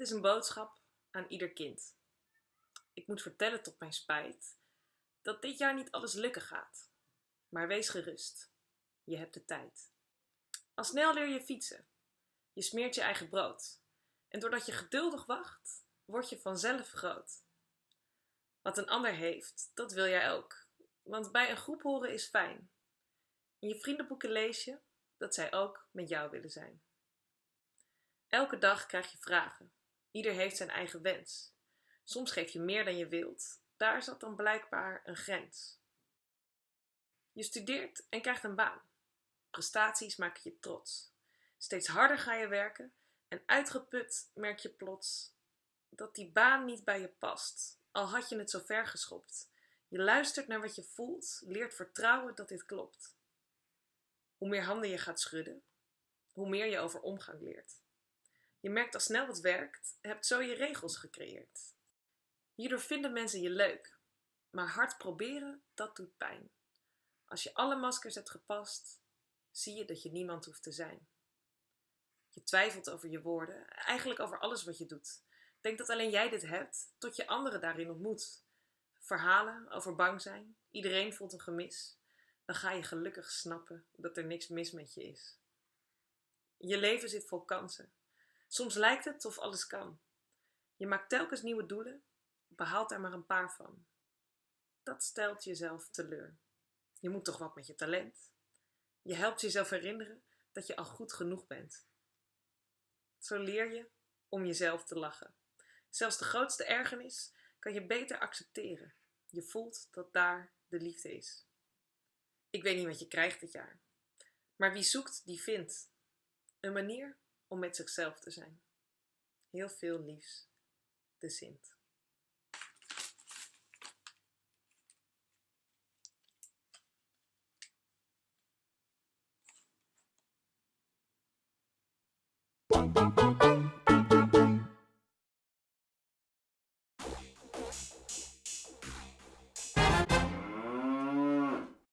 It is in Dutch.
Dit is een boodschap aan ieder kind. Ik moet vertellen tot mijn spijt dat dit jaar niet alles lukken gaat. Maar wees gerust, je hebt de tijd. Al snel leer je fietsen. Je smeert je eigen brood. En doordat je geduldig wacht, word je vanzelf groot. Wat een ander heeft, dat wil jij ook. Want bij een groep horen is fijn. In je vriendenboeken lees je dat zij ook met jou willen zijn. Elke dag krijg je vragen. Ieder heeft zijn eigen wens. Soms geef je meer dan je wilt. Daar zat dan blijkbaar een grens. Je studeert en krijgt een baan. Prestaties maken je trots. Steeds harder ga je werken en uitgeput merk je plots dat die baan niet bij je past, al had je het zo ver geschopt. Je luistert naar wat je voelt, leert vertrouwen dat dit klopt. Hoe meer handen je gaat schudden, hoe meer je over omgang leert. Je merkt al snel wat werkt, hebt zo je regels gecreëerd. Hierdoor vinden mensen je leuk, maar hard proberen, dat doet pijn. Als je alle maskers hebt gepast, zie je dat je niemand hoeft te zijn. Je twijfelt over je woorden, eigenlijk over alles wat je doet. Denk dat alleen jij dit hebt, tot je anderen daarin ontmoet. Verhalen over bang zijn, iedereen voelt een gemis. Dan ga je gelukkig snappen dat er niks mis met je is. Je leven zit vol kansen. Soms lijkt het of alles kan. Je maakt telkens nieuwe doelen, behaalt daar maar een paar van. Dat stelt jezelf teleur. Je moet toch wat met je talent. Je helpt jezelf herinneren dat je al goed genoeg bent. Zo leer je om jezelf te lachen. Zelfs de grootste ergernis kan je beter accepteren. Je voelt dat daar de liefde is. Ik weet niet wat je krijgt dit jaar. Maar wie zoekt, die vindt. Een manier om met zichzelf te zijn. Heel veel liefs. De Sint.